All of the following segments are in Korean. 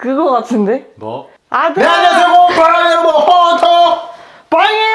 그거 같은데? 뭐? 아들! 네 안녕하세요 바람 여러분 헌터 빵이에요!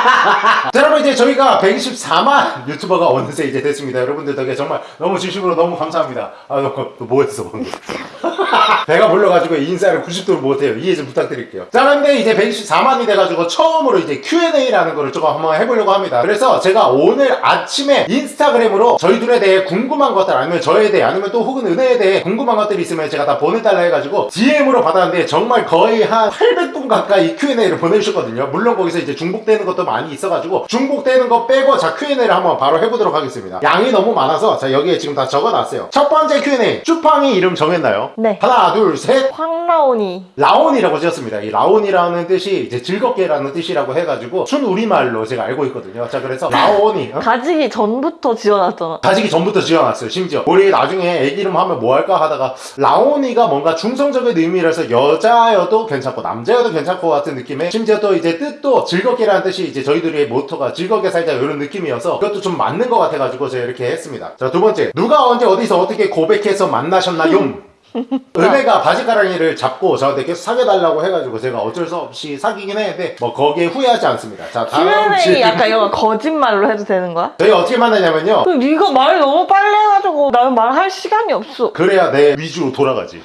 자 여러분 이제 저희가 124만 유튜버가 어느새 이제 됐습니다. 여러분들 덕에 정말 너무 진심으로 너무 감사합니다. 아너뭐 했어 방금? 배가 불러가지고 인사를 90도로 못해요. 이해 좀 부탁드릴게요. 자 그런데 이제 124만이 돼가지고 처음으로 이제 Q&A라는 거를 조금 한번 해보려고 합니다. 그래서 제가 오늘 아침에 인스타그램으로 저희 둘에 대해 궁금한 것들 아니면 저에 대해 아니면 또 혹은 은혜에 대해 궁금한 것들이 있으면 제가 다 보내달라 해가지고 DM으로 받았는데 정말 거의 한 800분 가까이 Q&A를 보내주셨거든요. 물론 거기서 이제 중복되는 것도 많이 있어가지고 중복되는 거 빼고 자 Q&A를 한번 바로 해보도록 하겠습니다 양이 너무 많아서 자 여기에 지금 다 적어놨어요 첫 번째 Q&A 쭈팡이 이름 정했나요? 네. 하나 둘셋 황라온이. 라온이라고 지었습니다. 이 라온이라는 뜻이 이제 즐겁게라는 뜻이라고 해가지고 순 우리말로 제가 알고 있거든요. 자 그래서 라온이 어? 가지기 전부터 지어놨잖아. 가지기 전부터 지어놨어요. 심지어 우리 나중에 애기 이름 하면 뭐 할까 하다가 라온이가 뭔가 중성적인 의미라서 여자여도 괜찮고 남자여도 괜찮고 같은 느낌에 심지어 또 이제 뜻도 즐겁게라는 뜻이 이제 저희들의 모토가 즐겁게 살자 이런 느낌이어서 그것도 좀 맞는 것 같아가지고 제가 이렇게 했습니다. 자 두 번째 누가 언제 어디서 어떻게 고백해서 만나셨나요? 은혜가 바지가랑이를 잡고 저한테 계속 사귀어달라고 해가지고 제가 어쩔 수 없이 사귀긴 했는데 뭐 거기에 후회하지 않습니다. 자 다음 질문. 약간 이런 거 거짓말로 해도 되는 거야? 저희가 어떻게 만나냐면요. 그 네가 말 너무 빨리 해가지고 나는 말할 시간이 없어. 그래야 내 위주로 돌아가지.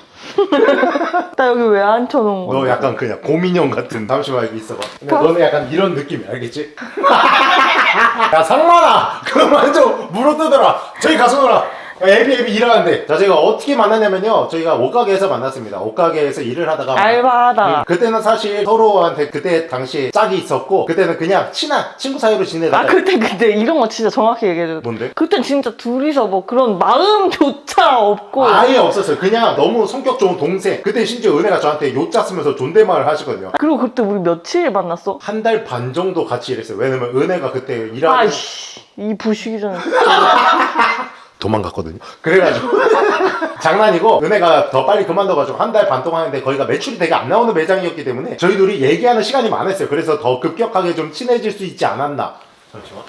나 여기 왜 앉혀놓은 거야? 너 약간 그냥 고민형 같은 잠시만 여기 있어봐 근데 너는 약간 이런 느낌이야 알겠지? 야 상만아 그만 좀 물어뜯어라 저기 가서 놀아 애비 애비 일하는데 자 저희가 어떻게 만났냐면요 저희가 옷가게에서 만났습니다 옷가게에서 일을 하다가 알바하다. 음, 그때는 사실 서로한테 그때 당시 짝이 있었고 그때는 그냥 친한 친구 사이로 지내다가 아 그때 그때 이런 거 진짜 정확히 얘기해줘. 뭔데? 그땐 진짜 둘이서 뭐 그런 마음조차 없고 아예 없었어요 그냥 너무 성격 좋은 동생 그때 심지어 은혜가 저한테 요자 쓰면서 존댓말을 하시거든요 그리고 그때 우리 며칠 만났어? 한 달 반 정도 같이 일했어요. 왜냐면 은혜가 그때 일하는 아이씨 이 부시기 전에 도망갔거든요. 그래가지고 장난이고 은혜가 더 빨리 그만둬가지고 한 달 반 동안 했는데 거기가 매출이 되게 안 나오는 매장이었기 때문에 저희 둘이 얘기하는 시간이 많았어요. 그래서 더 급격하게 좀 친해질 수 있지 않았나. 잠시만.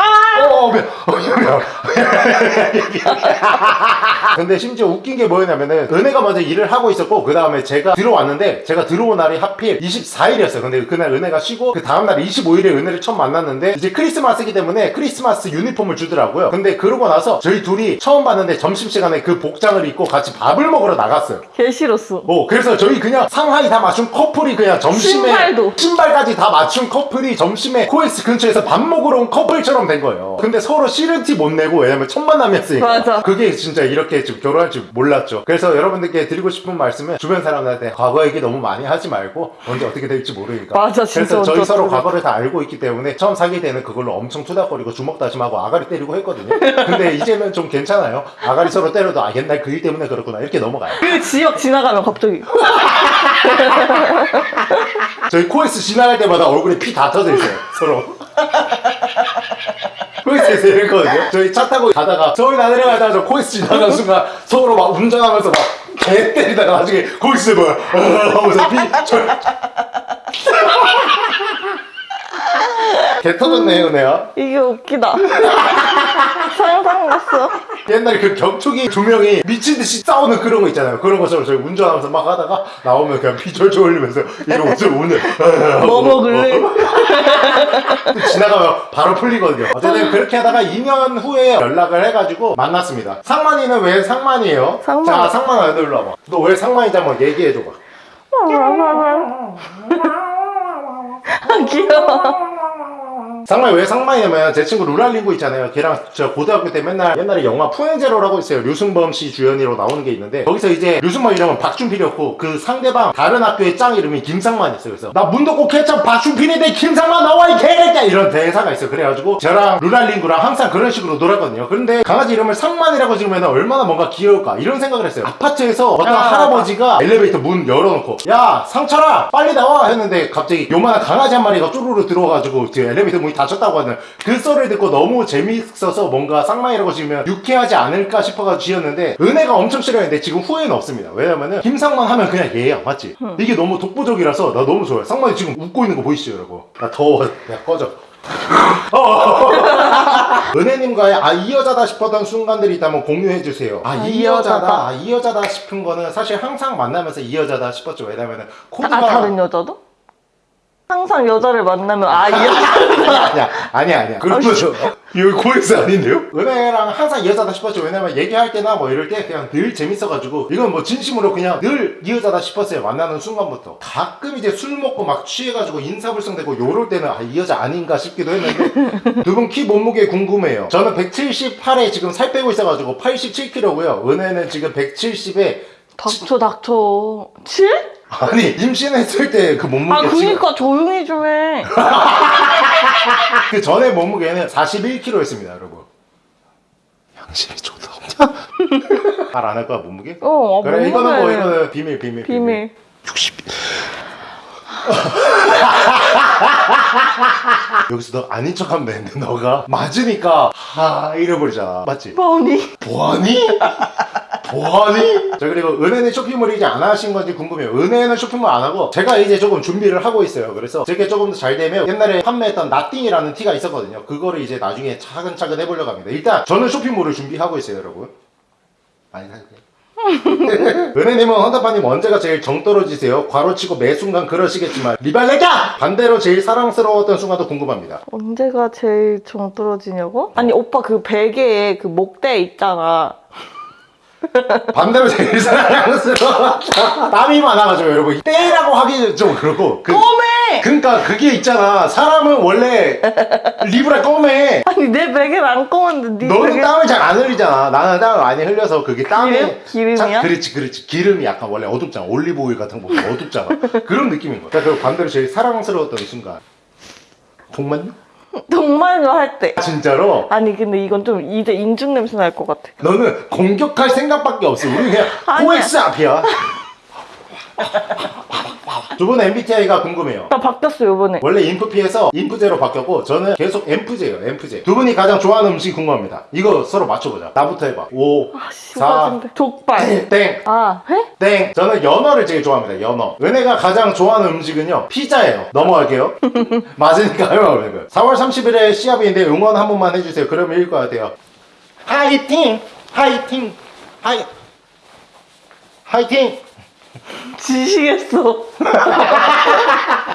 아! 어, 미안. 어, 미안. 미안. 근데 심지어 웃긴 게 뭐였냐면은 은혜가 먼저 일을 하고 있었고 그 다음에 제가 들어왔는데 제가 들어온 날이 하필 24일이었어요. 근데 그날 은혜가 쉬고 그 다음 날 25일에 은혜를 처음 만났는데 이제 크리스마스이기 때문에 크리스마스 유니폼을 주더라고요. 근데 그러고 나서 저희 둘이 처음 봤는데 점심시간에 그 복장을 입고 같이 밥을 먹으러 나갔어요. 개 싫었어 어, 그래서 저희 그냥 상하의 다 맞춘 커플이 그냥 점심에 신발도. 신발까지 다 맞춘 커플이 점심에 코엑스 근처에서 밥 먹으러 온 커플처럼 된 거예요. 근데 서로 싫은 티 못 내고 왜냐면 첫 만남이었으니까. 맞아. 그게 진짜 이렇게 지금 결혼할 줄 몰랐죠. 그래서 여러분들께 드리고 싶은 말씀은 주변 사람들한테 과거 얘기 너무 많이 하지 말고 언제 어떻게 될지 모르니까. 맞아, 진짜 그래서 저희 서로 과거를 다 알고 있기 때문에 처음 사귈 때는 그걸로 엄청 투닥거리고 주먹 다짐하고 아가리 때리고 했거든요. 근데 이제는 좀 괜찮아요. 아가리 서로 때려도 아 옛날 그 일 때문에 그렇구나 이렇게 넘어가요. 그 지역 지나가면 갑자기 저희 코엑스 지나갈 때마다 얼굴에 피 다 터져 있어요 서로 코엑스에서 이랬거든요. 저희 차 타고 가다가 서울 나 내려 가다가 저 코엑스 지나가는 순간 서로 막 운전하면서 막 개 때리다가 나중에 코엑스 뭐야? 하면서 피 저... 개 터졌네 은혜야 이게 웃기다 상상 났어 옛날에 그 격투기 두 명이 미친듯이 싸우는 그런 거 있잖아요 그런 것처럼 저희 운전하면서 막 하다가 나오면 그냥 피 졸졸 흘리면서 이러고 좀 오늘 뭐 먹을래? 지나가면 바로 풀리거든요. 어쨌든 그렇게 하다가 2년 후에 연락을 해가지고 만났습니다. 상만이는 왜 상만이에요? 상만. 자, 상만아, 너 일로 와봐. 너 왜 상만인지 한번 얘기해줘봐. 아, 귀여워 상만이 왜 상만이냐면 제 친구 루랄링구 있잖아요. 걔랑 저 고등학교 때 맨날 옛날에 영화 푸엔제로라고 있어요. 류승범 씨 주연으로 나오는 게 있는데 거기서 이제 류승범 이름은 박준필이었고 그 상대방 다른 학교의 짱 이름이 김상만이었어요. 그래서 나 문덕고 케첩 박준필인데 김상만 나와 이 개새끼야 이런 대사가 있어요. 그래가지고 저랑 루랄링구랑 항상 그런 식으로 놀았거든요. 그런데 강아지 이름을 상만이라고 지으면 얼마나 뭔가 귀여울까 이런 생각을 했어요. 아파트에서 어떤 아, 할아버지가 엘리베이터 문 열어놓고 야 상철아 빨리 나와 했는데 갑자기 요만한 강아지 한 마리가 쪼르르 들어와가지고 그 엘리베이터 문이 닫혔다고 하는 그 썰을 듣고 너무 재미있어서 뭔가 쌍마이라고 지으면 유쾌하지 않을까 싶어가지고 지었는데 은혜가 엄청 싫어했는데 지금 후회는 없습니다 왜냐면은 김상만 하면 그냥 얘야 맞지? 이게 너무 독보적이라서 나 너무 좋아요 쌍만이 지금 웃고 있는 거 보이시죠 여러분 나 더워 야 꺼져 은혜님과의 아 이 여자다 싶었던 순간들이 있다면 공유해 주세요. 아 아, 이 여자다, 여자다. 아, 이 여자다 싶은 거는 사실 항상 만나면서 이 여자다 싶었죠. 왜냐면은 코드가 아 다른 여자도? 항상 여자를 만나면 아 이 여자 아니야 아니야 아니야 그런 거죠. 여기 코엑스 아닌데요? 은혜랑 항상 이 여자다 싶었죠. 왜냐면 얘기할 때나 뭐 이럴 때 그냥 늘 재밌어가지고 이건 뭐 진심으로 그냥 늘 이 여자다 싶었어요. 만나는 순간부터 가끔 이제 술 먹고 막 취해가지고 인사불성되고 요럴 때는 아 이 여자 아닌가 싶기도 했는데 두 분 키 몸무게 궁금해요. 저는 178에 지금 살 빼고 있어가지고 87kg고요. 은혜는 지금 170에 닥쳐 닥쳐 7? 아니 임신했을 때 그 몸무게 아 그니까 조용히 좀해 그 전에 몸무게는 41kg였습니다, 여러분. 양심이 좋다 없냐? 말 안 할 거야 몸무게? 어 아, 그래 이거는 뭐 이거는 비밀 비밀 비밀 60. 여기서 너 아닌 척하면 되는데 너가. 맞으니까 하 잃어버리잖아 맞지? 뻔히 보아니? 보아니? 자 그리고 은혜는 쇼핑몰 이제 안 하신 건지 궁금해요. 은혜는 쇼핑몰 안 하고 제가 이제 조금 준비를 하고 있어요. 그래서 제게 조금 더 잘 되면 옛날에 판매했던 나띵이라는 티가 있었거든요. 그거를 이제 나중에 차근차근 해보려고 합니다. 일단 저는 쇼핑몰을 준비하고 있어요 여러분. 많이 사주세요 은혜님은 헌터파님 언제가 제일 정 떨어지세요? 괄호치고 매 순간 그러시겠지만 리발레가! 반대로 제일 사랑스러웠던 순간도 궁금합니다 언제가 제일 정 떨어지냐고? 아니 오빠 그 베개에 그 목대 있잖아 반대로 제일 사랑스러웠다 땀이 많아가지고 여러분. 때라고 하기 좀 그렇고. 그, 껌해! 그러니까 그게 있잖아. 사람은 원래 리브라 껌해 아니 내 베개는 안 검은데 네 너는 베개 땀을 잘 안 흘리잖아. 나는 땀을 많이 흘려서 그게 땀이 기름? 기름이야? 자, 그렇지 그렇지. 기름이 약간 원래 어둡잖아. 올리브 오일 같은 거 보면 어둡잖아. 그런 느낌인 거야. 자, 그리고 반대로 제일 사랑스러웠던 순간. 정말요? 정말로 할 때 진짜로? 아니 근데 이건 좀 이제 인중 냄새 날 것 같아 너는 공격할 생각밖에 없어 우리 그냥 아니야. 코엑스 앞이야 두 분 MBTI가 궁금해요 나 바뀌었어 요번에 원래 인프피에서 인프제로 바뀌었고 저는 계속 엠프제예요 엠프제 두 분이 가장 좋아하는 음식이 궁금합니다 이거 서로 맞춰보자 나부터 해봐 5 아4 씨발인데 족발 땡아 회? 땡! 저는 연어를 제일 좋아합니다, 연어. 은혜가 가장 좋아하는 음식은요, 피자예요. 넘어갈게요. 맞으니까요. 4월 30일에 시합인데 응원 한 번만 해주세요. 그러면 이길 것 같아요. 화이팅! 화이팅! 화이... 화이팅! 지시겠어.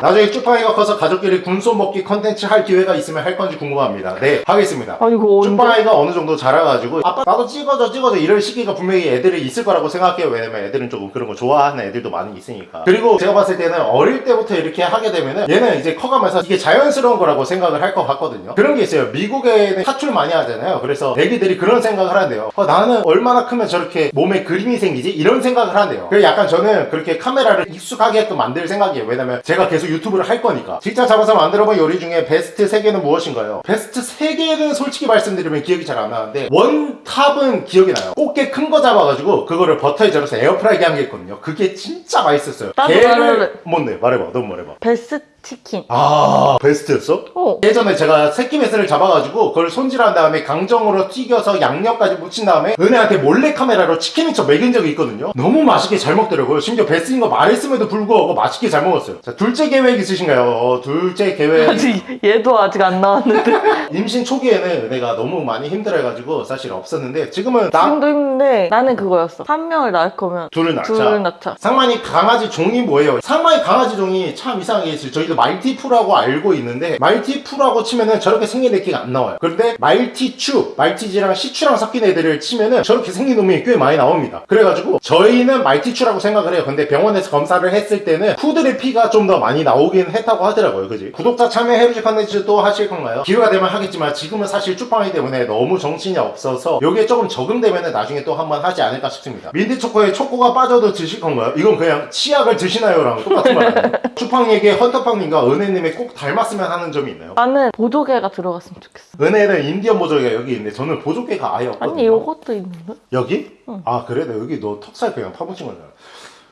나중에 쭈빵이가 커서 가족끼리 군소 먹기 컨텐츠 할 기회가 있으면 할 건지 궁금합니다. 네, 하겠습니다. 아니 그거 언제 쭈빵이가 어느 정도 자라가지고 아빠 나도 찍어줘 찍어줘 이럴 시기가 분명히 애들이 있을 거라고 생각해요. 왜냐면 애들은 조금 그런 거 좋아하는 애들도 많이 있으니까. 그리고 제가 봤을 때는 어릴 때부터 이렇게 하게 되면은 얘는 이제 커가면서 이게 자연스러운 거라고 생각을 할 것 같거든요. 그런 게 있어요. 미국에는 타투를 많이 하잖아요. 그래서 애기들이 그런 생각을 한대요. 어, 나는 얼마나 크면 저렇게 몸에 그림이 생기지? 이런 생각을 한대요. 그래서 약간 저는 그렇게 카메라를 익숙하게끔 만들 생각이에요. 왜냐면 제가 계속 유튜브를 할 거니까. 직접 잡아서 만들어본 요리 중에 베스트 3개는 무엇인가요? 베스트 3개는 솔직히 말씀드리면 기억이 잘 안 나는데 원탑은 기억이 나요. 꽃게 큰 거 잡아가지고 그거를 버터에 절여서 에어프라이기 한 게 있거든요. 그게 진짜 맛있었어요. 나도 말할래. 뭔데? 말해봐. 너무 말해봐. 배스 치킨. 아 배스였어? 어. 예전에 제가 새끼 배스를 잡아가지고 그걸 손질한 다음에 강정으로 튀겨서 양념까지 묻힌 다음에 은혜한테 몰래 카메라로 치킨 미쳐 먹인 적이 있거든요. 너무 맛있게 잘 먹더라고요. 심지어 배스인 거 말했음에도 불구하고 맛있게 잘 먹었어요. 자 둘째 계획 있으신가요? 어, 둘째 계획. 아직 얘도 아직 안 나왔는데. 임신 초기에는 은혜가 너무 많이 힘들어해가지고 사실 없었는데 지금은 나 지금도 힘든데 나는 그거였어. 한 명을 낳을 거면 둘을 낳자. 둘을 낳자. 상만이 강아지 종이 뭐예요? 상만이 강아지 종이 참 이상하게. 저희도 말티푸라고 알고 있는데 말티푸라고 치면은 저렇게 생긴 애기가 안 나와요. 그런데 말티추, 말티즈랑 시추랑 섞인 애들을 치면은 저렇게 생긴 놈이 꽤 많이 나옵니다. 그래가지고 저희는 말티추라고 생각을 해요. 근데 병원에서 검사를 했을 때는 푸들의 피가 좀 더 많이 나오긴 했다고 하더라고요. 그지? 구독자 참여 해루지 컨텐츠 또 하실 건가요? 기회가 되면 하겠지만 지금은 사실 쭈빵이 때문에 너무 정신이 없어서 요게 조금 적응되면은 나중에 또 한번 하지 않을까 싶습니다. 민트초코에 초코가 빠져도 드실 건가요? 이건 그냥 치약을 드시나요?랑 똑같은 말 아니에요? 쭈빵에게 헌터빵님 과 은혜님의 꼭 닮았으면 하는 점이 있나요? 나는 보조개가 들어갔으면 좋겠어 은혜는 인디언 보조개가 여기 있는데 저는 보조개가 아예 없거든요. 아니 요것도 있는데? 여기? 응. 아 그래? 나 여기 너 턱살 그냥 파묻힌 거잖아.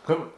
그럼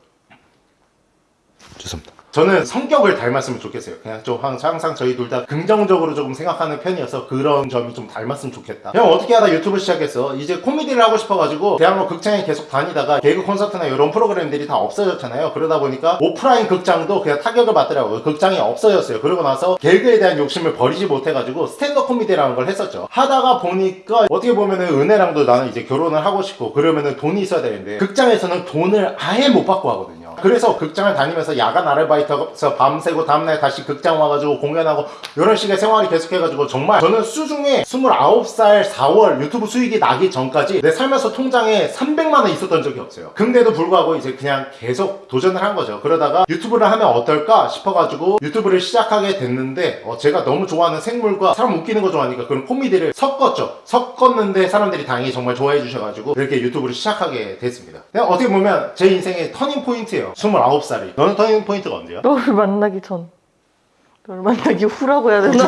죄송합니다. 저는 성격을 닮았으면 좋겠어요. 그냥 좀 항상, 저희 둘 다 긍정적으로 조금 생각하는 편이어서 그런 점이 좀 닮았으면 좋겠다. 형 어떻게 하다 유튜브 시작했어? 이제 코미디를 하고 싶어가지고 대학로 극장에 계속 다니다가 개그 콘서트나 이런 프로그램들이 다 없어졌잖아요. 그러다 보니까 오프라인 극장도 그냥 타격을 받더라고요. 극장이 없어졌어요. 그러고 나서 개그에 대한 욕심을 버리지 못해가지고 스탠드업 코미디라는 걸 했었죠. 하다가 보니까 어떻게 보면은 은혜랑도 나는 이제 결혼을 하고 싶고 그러면은 돈이 있어야 되는데 극장에서는 돈을 아예 못 받고 하거든요. 그래서 극장을 다니면서 야간 아르바이트에서 밤새고 다음날 다시 극장 와가지고 공연하고 이런 식의 생활이 계속해가지고 정말 저는 수중에 29살 4월 유튜브 수익이 나기 전까지 내 살면서 통장에 300만 원 있었던 적이 없어요. 근데도 불구하고 이제 그냥 계속 도전을 한 거죠. 그러다가 유튜브를 하면 어떨까 싶어가지고 유튜브를 시작하게 됐는데 어, 제가 너무 좋아하는 생물과 사람 웃기는 거 좋아하니까 그런 코미디를 섞었죠. 섞었는데 사람들이 다행히 정말 좋아해 주셔가지고 이렇게 유튜브를 시작하게 됐습니다. 어떻게 보면 제 인생의 터닝 포인트예요. 29살이. 너는 터닝 포인트가 언제야? 너를 만나기 전. 너를 만나기 후라고 해야 되나?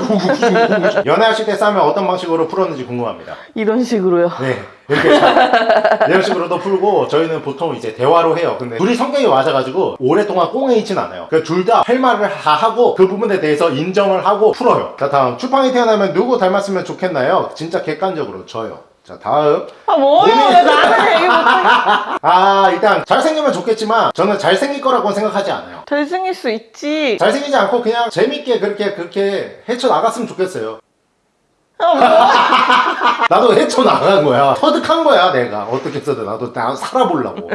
연애하실 때 싸면 어떤 방식으로 풀었는지 궁금합니다. 이런 식으로요. 네. 이렇게 잘- 이런 식으로도 풀고 저희는 보통 이제 대화로 해요. 근데 둘이 성격이 맞아가지고 오랫동안 꽁에 있진 않아요. 둘다 할 말을 다 하고 그 부분에 대해서 인정을 하고 풀어요. 자 다음 추팡이 태어나면 누구 닮았으면 좋겠나요? 진짜 객관적으로 저요. 자 다음 아 뭐요? 왜 나는 얘기 못해? 아 일단 잘생기면 좋겠지만 저는 잘생길 거라고 생각하지 않아요. 잘생길 수 있지. 잘생기지 않고 그냥 재밌게 그렇게 그렇게 헤쳐나갔으면 좋겠어요. 아 뭐? 나도 헤쳐나간 거야. 터득한 거야, 내가. 어떻게 해서든 나도 나 살아보려고.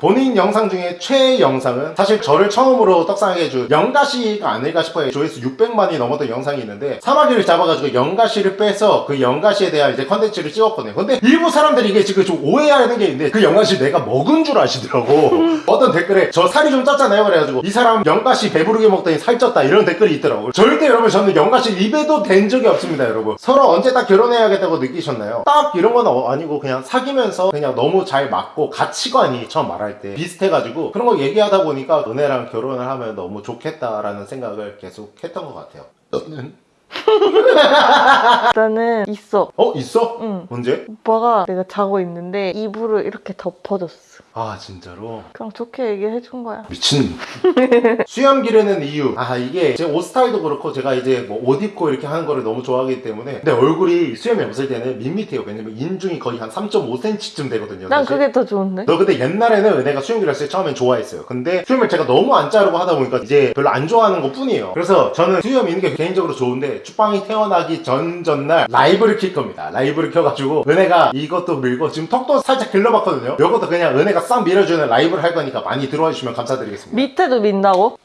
본인 영상 중에 최애 영상은 사실 저를 처음으로 떡상하게 해준 영가씨가 아닐까 싶어요. 조회수 600만이 넘었던 영상이 있는데 사마귀를 잡아가지고 영가씨를 빼서 그 영가씨에 대한 이제 컨텐츠를 찍었거든요. 근데 일부 사람들이 이게 지금 좀 오해하는 게 있는데 그 영가씨 내가 먹은 줄 아시더라고. 어떤 댓글에 저 살이 좀 쪘잖아요. 그래가지고 이 사람 영가씨 배부르게 먹더니 살쪘다 이런 댓글이 있더라고요. 절대 여러분 저는 영가씨 입에도 댄 적이 없습니다, 여러분. 서로 언제 딱 결혼해야겠다고 느끼셨나요? 딱 이런 건 어- 아니고 그냥 사귀면서 그냥 너무 잘 맞고 가치관이 처음 말할 때 비슷해가지고 그런 거 얘기하다 보니까 은혜랑 결혼을 하면 너무 좋겠다라는 생각을 계속 했던 것 같아요. 너는? 나는 있어. 어 있어? 응. 언제? 오빠가 내가 자고 있는데 이불을 이렇게 덮어줬어. 아 진짜로 그냥 좋게 얘기해 준 거야. 미친 수염 기르는 이유 아 이게 제 옷 스타일도 그렇고 제가 이제 뭐 옷 입고 이렇게 하는 거를 너무 좋아하기 때문에 내 얼굴이 수염이 없을 때는 밋밋해요 왜냐면 인중이 거의 한 3.5cm쯤 되거든요 난 사실. 그게 더 좋은데. 너 근데 옛날에는 은혜가 수염 길었을 때 처음엔 좋아했어요. 근데 수염을 제가 너무 안 자르고 하다 보니까 이제 별로 안 좋아하는 것 뿐이에요. 그래서 저는 수염 있는 게 개인적으로 좋은데 추팡이 태어나기 전 전날 라이브를 킬 겁니다. 라이브를 켜가지고 은혜가 이것도 밀고 지금 턱도 살짝 길러봤거든요. 이것도 그냥 은혜가 싹 밀어주는 라이브를 할 거니까 많이 들어와 주시면 감사드리겠습니다. 밑에도 민다고?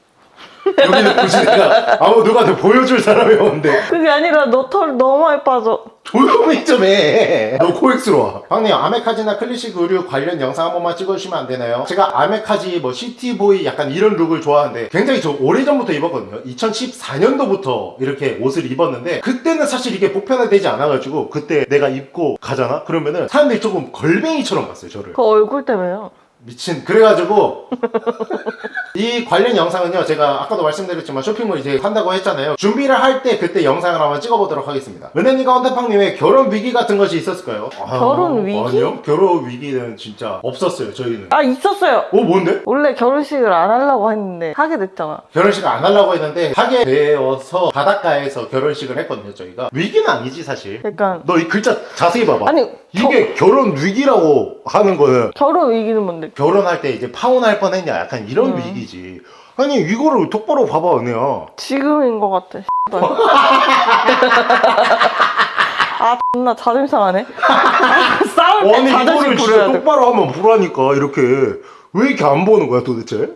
여기는 굳이 내가 아무 누구한테 보여줄 사람이 없는데 그게 아니라 너 털 너무 많이 빠져. 조용히 좀 해. 너 코엑스로 와. 형님, 아메카지나 클래식 의류 관련 영상 한 번만 찍어주시면 안 되나요? 제가 아메카지, 뭐, city boy 약간 이런 룩을 좋아하는데 굉장히 저 오래전부터 입었거든요. 2014년도부터 이렇게 옷을 입었는데 그때는 사실 이게 보편화되지 않아가지고 그때 내가 입고 가잖아? 그러면은 사람들이 조금 걸뱅이처럼 봤어요, 저를. 그 얼굴 때문에요. 미친 그래가지고 이 관련 영상은요 제가 아까도 말씀드렸지만 쇼핑몰 이제 한다고 했잖아요 준비를 할 때 그때 영상을 한번 찍어보도록 하겠습니다 은혜님과 헌태팡님의 결혼 위기 같은 것이 있었을까요? 아, 결혼 위기? 아니요 결혼 위기는 진짜 없었어요 저희는 아 있었어요. 어 뭔데? 원래 결혼식을 안 하려고 했는데 하게 됐잖아. 결혼식을 안 하려고 했는데 하게 되어서 바닷가에서 결혼식을 했거든요 저희가 위기는 아니지 사실 약간 너이 글자 자세히 봐봐 아니 이게 결혼 위기라고 하는 거는 결혼 위기는 뭔데? 결혼할 때 이제 파혼할 뻔했냐 약간 이런 음. 위기 지 아니 이거를 똑바로 봐봐 은혜야 지금인 것 같아. 아 존나 자존심 상하네. 아, 싸울 때 아니 자존심 이거를 진짜 부려야 돼. 똑바로 하면 보라니까 이렇게 왜 이렇게 안 보는 거야 도대체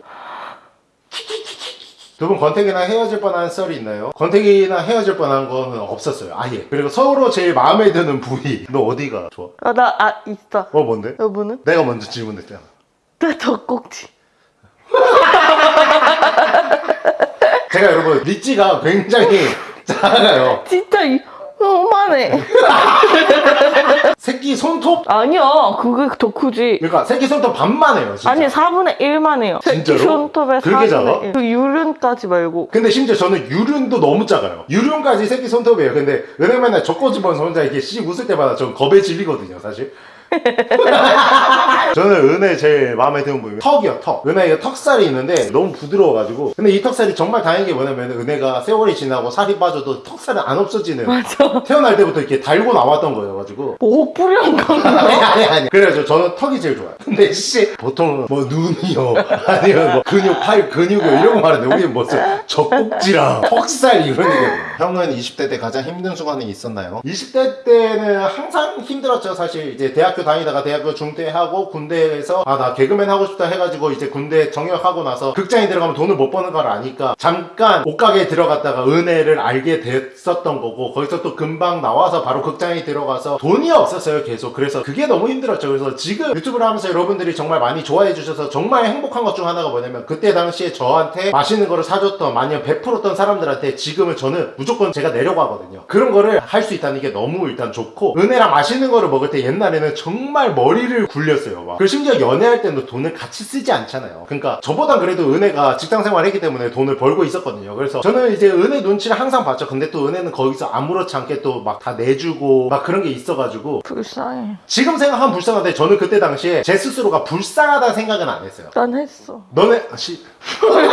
두 분 권태기나 헤어질 뻔한 썰이 있나요? 권태기나 헤어질 뻔한 거는 없었어요 아예 그리고 서로 제일 마음에 드는 부위 너 어디가 좋아? 아, 나, 아, 있어. 어 뭔데? 여보는? 내가 먼저 질문했잖아 내 젖꼭지. 제가 여러분 리찌가 굉장히 작아요 진짜 이, 요만해. 새끼 손톱 아니야, 그게 더 크지. 그러니까 새끼 손톱 반만 해요 진짜 아니, 4분의 1만 해요. 진짜로? 손톱에 그렇게 4분의 작아? 1. 그 유륜까지 말고. 근데 심지어 저는 유륜도 너무 작아요. 유륜까지 새끼 손톱이에요. 근데 맨날 젖꼬집어서 혼자 이렇게 씩 웃을 때마다 전 겁에 질리거든요, 사실. 저는 은혜 제일 마음에 드는 부분이 턱이요 턱. 은혜가 턱살이 있는데 너무 부드러워가지고. 근데 이 턱살이 정말 다행인 게 뭐냐면 은혜가 세월이 지나고 살이 빠져도 턱살은 안 없어지는 맞아. 태어날 때부터 이렇게 달고 나왔던 거예요 가지고. 뭐 뿌리한 건가? 아니 아니 아니. 그래가지고 저는 턱이 제일 좋아요. 근데 씨 보통 뭐 눈이요. 아니면 뭐 근육 팔 근육이요. 이런 거 말하는데 우리는 무슨 젖꼭지랑 턱살 이런 얘기거든요 형은 20대 때 가장 힘든 순간이 있었나요? 20대 때는 항상 힘들었죠. 사실 이제 대학교 다니다가 대학교 중퇴하고 군대에서 아 나 개그맨 하고 싶다 해가지고 이제 군대 정역하고 나서 극장에 들어가면 돈을 못 버는 걸 아니까 잠깐 옷가게에 들어갔다가 은혜를 알게 됐었던 거고 거기서 또 금방 나와서 바로 극장에 들어가서 돈이 없었어요 계속. 그래서 그게 너무 힘들었죠. 그래서 지금 유튜브를 하면서 여러분들이 정말 많이 좋아해 주셔서 정말 행복한 것 중 하나가 뭐냐면 그때 당시에 저한테 맛있는 거를 사줬던 많이 베풀었던 사람들한테 지금은 저는 무조건 제가 내려고 하거든요. 그런 거를 할 수 있다는 게 너무 일단 좋고 은혜랑 맛있는 거를 먹을 때 옛날에는 정말 머리를 굴렸어요 막 그리고 심지어 연애할 때도 돈을 같이 쓰지 않잖아요 그러니까 저보단 그래도 은혜가 직장 생활을 했기 때문에 돈을 벌고 있었거든요 그래서 저는 이제 은혜 눈치를 항상 봤죠 근데 또 은혜는 거기서 아무렇지 않게 또 막 다 내주고 막 그런 게 있어가지고 불쌍해. 지금 생각하면 불쌍한데 저는 그때 당시에 제 스스로가 불쌍하다는 생각은 안 했어요 난 했어. 너네 씨.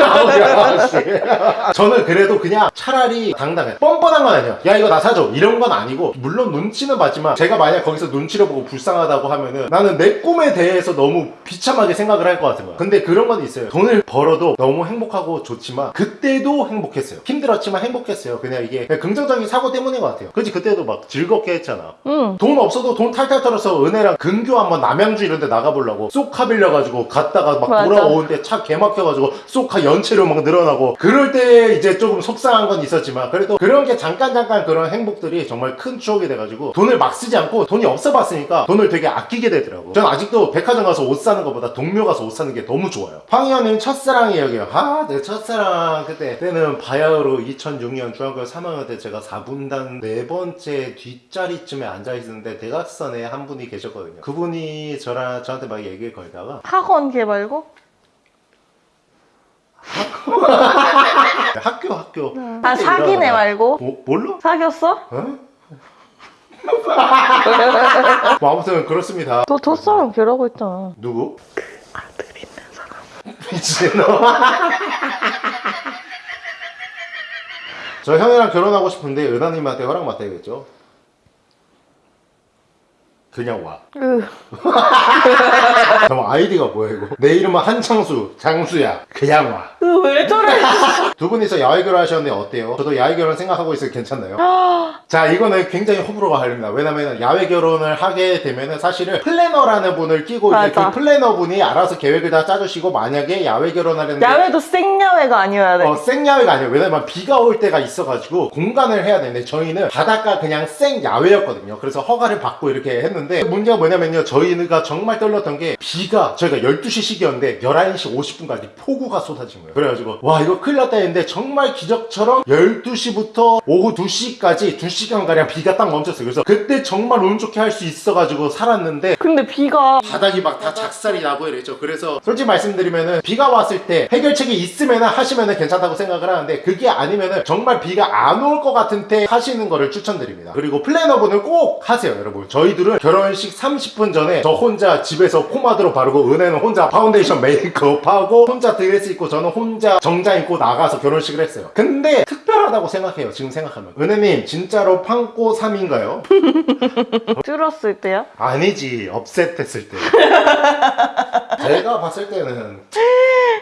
아, 씨. 저는 그래도 그냥 차라리 당당해 뻔뻔한 건 아니야 야 이거 나 사줘 이런 건 아니고 물론 눈치는 봤지만 제가 만약 거기서 눈치를 보고 불쌍 하다고 하면은 나는 내 꿈에 대해서 너무 비참하게 생각을 할 것 같은 거야. 근데 그런 건 있어요. 돈을 벌어도 너무 행복하고 좋지만 그때도 행복했어요. 힘들었지만 행복했어요. 그냥 이게 그냥 긍정적인 사고 때문인 것 같아요. 그치? 그때도 막 즐겁게 했잖아. 응. 돈 없어도 돈 탈탈 털어서 은혜랑 근교 한번 남양주 이런 데 나가보려고 쏙카 빌려가지고 갔다가 막 맞아. 돌아오는데 차 개막혀가지고 쏙카 연체로 막 늘어나고 그럴 때 이제 조금 속상한 건 있었지만 그래도 그런 게 잠깐 잠깐 그런 행복들이 정말 큰 추억이 돼가지고 돈을 막 쓰지 않고 돈이 없어 봤으니까 돈을 되게 아끼게 되더라고 전 아직도 백화점 가서 옷 사는 것보다 동묘 가서 옷 사는 게 너무 좋아요 황희연님 첫사랑이에요 아내 첫사랑 그때 그때는 바야흐로 2006년 중학교 3학년 때 제가 4분단 네 번째 뒷자리쯤에 앉아있었는데 대각선에 한 분이 계셨거든요 그분이 저랑 저한테 막 얘기를 걸다가 학원 걔 말고? 학교 학교 아, 사귀네 말고? 뭐, 몰라? 사귀었어? 어? 뭐 아무튼 그렇습니다 너 첫사랑 걔라고 했잖아. 누구? 아들 있는 사람. 미친놈 저 형이랑 결혼하고 싶은데 은하님한테 허락 맡아야겠죠? 그냥 와 으. 잠깐 아이디가 뭐야 이거 내 이름은 한창수 장수야 그냥 와두 으, 왜 저래? 분이서 야외 결혼 하셨는데 어때요? 저도 야외 결혼 생각하고 있어요 괜찮나요? 자 이거는 굉장히 호불호가 갈립니다 왜냐면 야외 결혼을 하게 되면은 사실은 플래너라는 분을 끼고 이제 맞아. 그 플래너 분이 알아서 계획을 다 짜주시고 만약에 야외 결혼하려는데 야외도 생야외가 아니어야 돼. 어, 생야외가 아니에요. 왜냐면 비가 올 때가 있어가지고 공간을 해야 되는데 저희는 바닷가 그냥 생야외였거든요. 그래서 허가를 받고 이렇게 했는데 문제가 뭐냐면요. 저희가 정말 떨렸던 게 비가 저희가 12시 식이었는데 11시 50분까지 폭우가 쏟아진 거예요. 그래가지고 와 이거 큰일 났다 했는데 정말 기적처럼 12시부터 오후 2시까지 2시간가량 비가 딱 멈췄어요. 그래서 그때 정말 운 좋게 할 수 있어가지고 살았는데 근데 비가 바닥이 막 다 작살이 나고 이랬죠. 그래서 솔직히 말씀드리면은 비가 왔을 때 해결책이 있으면은 하시면은 괜찮다고 생각을 하는데 그게 아니면은 정말 비가 안 올 것 같은 때 하시는 거를 추천드립니다. 그리고 플래너분은 꼭 하세요, 여러분. 저희들은 결혼식 30분 전에 저 혼자 집에서 포마드로 바르고 은혜는 혼자 파운데이션 메이크업하고 혼자 드레스 입고 저는 혼자 정장 입고 나가서 결혼식을 했어요. 근데 특별하다고 생각해요. 지금 생각하면. 은혜님 진짜로 판꼬 3인가요? 줄었을 때야? 아니지 업셋했을 때 제가 봤을 때는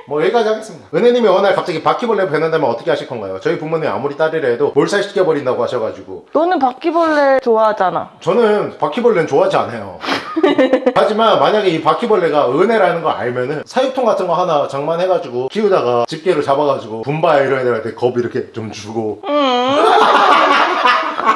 뭐 여기까지 하겠습니다 은혜님이 어느 날 갑자기 바퀴벌레 뱉는다면 어떻게 하실 건가요? 저희 부모님 아무리 딸이라 해도 몰살시켜버린다고 하셔가지고 너는 바퀴벌레 좋아하잖아. 저는 바퀴벌레는 좋아 하지 않아요. 하지만 만약에 이 바퀴벌레가 은혜라는 걸 알면은 사육통 같은 거 하나 장만해가지고 키우다가 집게로 잡아가지고 분바야 이런 애들한테 겁 이렇게 좀 주고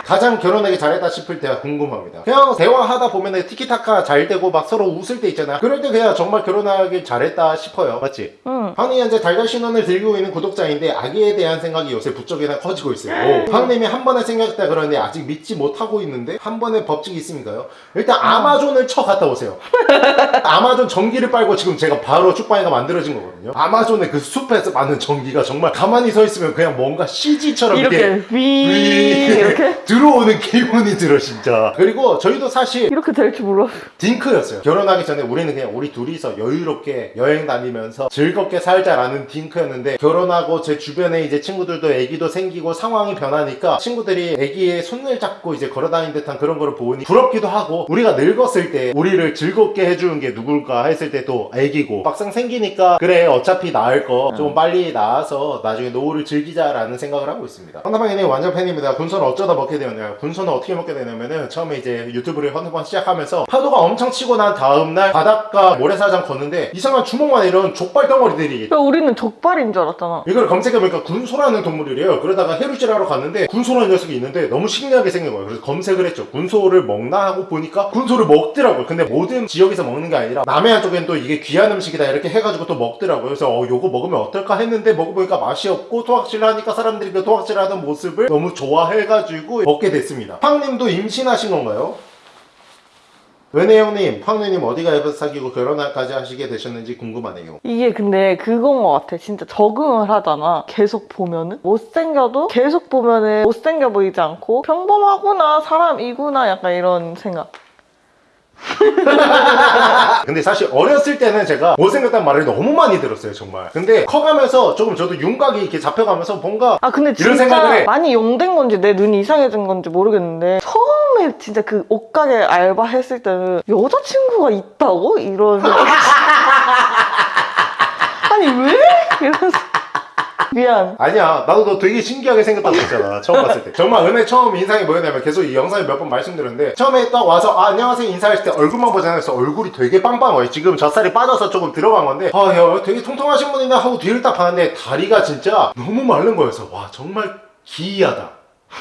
가장 결혼하기 잘했다 싶을 때가 궁금합니다. 그냥 대화하다 보면은 티키타카 잘 되고 막 서로 웃을 때 있잖아요. 그럴 때 그냥 정말 결혼하기 잘했다 싶어요. 맞지? 응. 황이 현재 달달 신혼을 들고 있는 구독자인데 아기에 대한 생각이 요새 부쩍이나 커지고 있어요. 황님이 한 번에 생겼다 그러는데 아직 믿지 못하고 있는데 한 번에 법칙이 있습니까요? 일단 아마존을 쳐 갔다 오세요. 아마존 전기를 빨고 지금 제가 바로 축방이가 만들어진 거거든요. 아마존의 그 숲에서 많은 전기가 정말 가만히 서 있으면 그냥 뭔가 CG처럼 이렇게 위 이렇게 들어오는 기분이 들어 진짜. 그리고 저희도 사실 이렇게 될 줄 몰랐어. 딩크였어요. 결혼하기 전에 우리는 그냥 우리 둘이서 여유롭게 여행 다니면서 즐겁게 살자라는 딩크였는데 결혼하고 제 주변에 이제 친구들도 애기도 생기고 상황이 변하니까 친구들이 애기의 손을 잡고 이제 걸어다니는 듯한 그런 거를 보니 부럽기도 하고 우리가 늙었을 때 우리를 즐겁게 해주는 게 누굴까 했을 때 또 애기고 막상 생기니까 그래 어차피 낳을 거. 좀 빨리 낳아서 나중에 노후를 즐기자라는 생각을 하고 있습니다. 황다방이님 완전 팬입니다. 군소는 어쩌다 먹게 되었냐요 군소는 어떻게 먹게 되냐면은 처음에 이제 유튜브를 헌터번 시작하면서 파도가 엄청 치고 난 다음날 바닷가 모래사장 걷는데 이상한 주먹만 이런 족발 덩어리들이 야, 우리는 족발인 줄 알았잖아. 이걸 검색해보니까 군소라는 동물이래요. 그러다가 해루질 하러 갔는데 군소라는 녀석이 있는데 너무 신기하게 생긴 거예요. 그래서 검색을 했죠. 군소를 먹나 하고 보니까 군소를 먹더라고요. 근데 모든 지역에서 먹는 게 아니라 남해안 쪽엔 또 이게 귀한 음식이다 이렇게 해가지고 또 먹더라고요. 그래서 어 요거 먹으면 어떨까 했는데 먹어보니까 맛이 없고 토악질 하니까 사람들이 그 토악질 하던 모습을 너무 좋아해가지고 먹게 됐습니다. 팡님도 임신하신 건가요? 은혜 형님, 팡누님 어디가 에서 사귀고 결혼까지 하시게 되셨는지 궁금하네요. 이게 근데 그건 것 같아. 진짜 적응을 하잖아. 계속 보면은. 못생겨도 계속 보면은 못생겨 보이지 않고 평범하구나, 사람이구나, 약간 이런 생각. 근데 사실 어렸을 때는 제가 못생겼다는 말을 너무 많이 들었어요 정말 근데 커가면서 조금 저도 윤곽이 이렇게 잡혀가면서 뭔가 아, 근데 이런 생각을 해. 많이 용된 건지 내 눈이 이상해진 건지 모르겠는데 처음에 진짜 그 옷가게 알바 했을 때는 여자친구가 있다고? 이런. 아니, 왜? 미안. 아니야. 나도 너 되게 신기하게 생겼다고 했잖아. 처음 봤을 때. 정말 은혜 처음 인상이 뭐였냐면 계속 이 영상에 몇 번 말씀드렸는데 처음에 딱 와서 아, 안녕하세요. 인사했을 때 얼굴만 보잖아요 그래서 얼굴이 되게 빵빵해요 지금 젖살이 빠져서 조금 들어간 건데 아야 되게 통통하신 분이구나 하고 뒤를 딱 봤는데 다리가 진짜 너무 마른 거여서 와 정말 기이하다